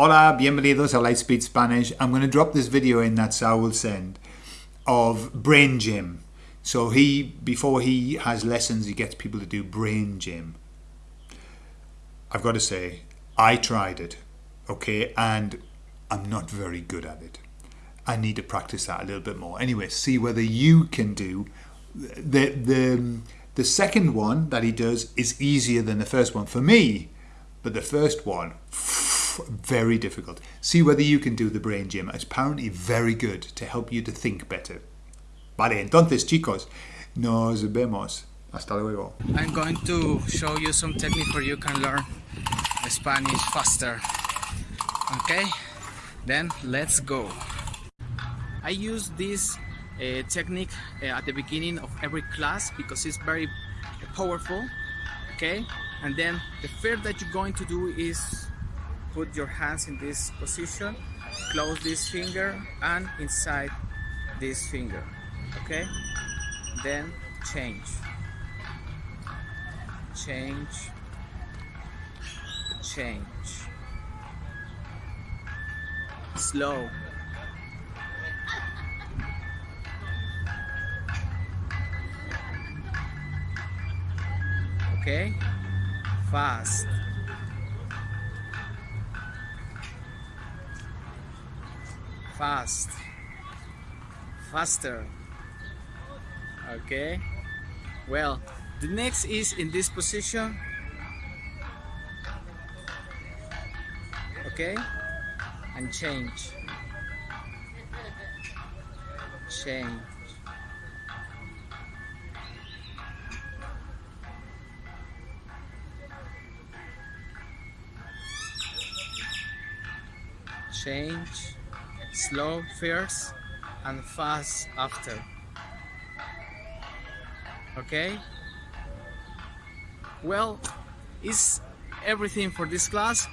Hola, bienvenidos a Lightspeed Spanish. I'm going to drop this video in that Sal will send of brain gym. So he, before he has lessons, he gets people to do brain gym. I've got to say, I tried it, okay, and I'm not very good at it. I need to practice that a little bit more. Anyway, see whether you can do the the the second one that he does is easier than the first one for me, but the first one very difficult. See whether you can do the brain gym. It's apparently very good to help you to think better. Vale, entonces chicos, nos vemos. Hasta luego. I'm going to show you some technique where you can learn Spanish faster. Okay, then let's go. I use this uh, technique uh, at the beginning of every class because it's very powerful. Okay, and then the first that you're going to do is put your hands in this position, close this finger and inside this finger. Okay, then change, change, change, slow. Okay, fast. Fast. Faster. Okay. Well, the next is in this position. Okay. And change. Change. change slow first and fast after. Okay? Well is everything for this class